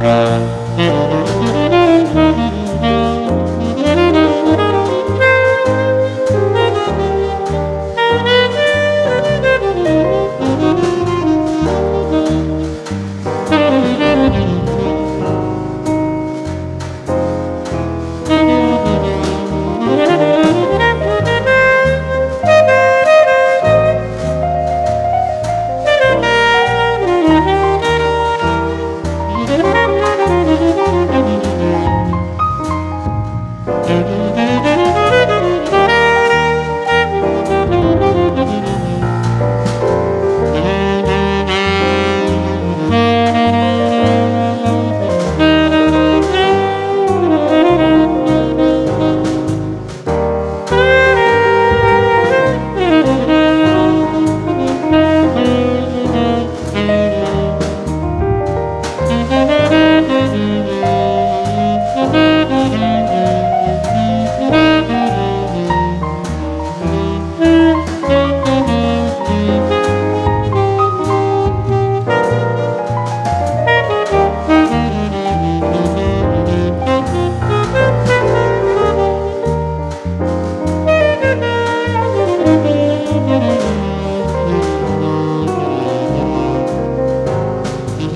Thank ờ. you.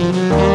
Thank you.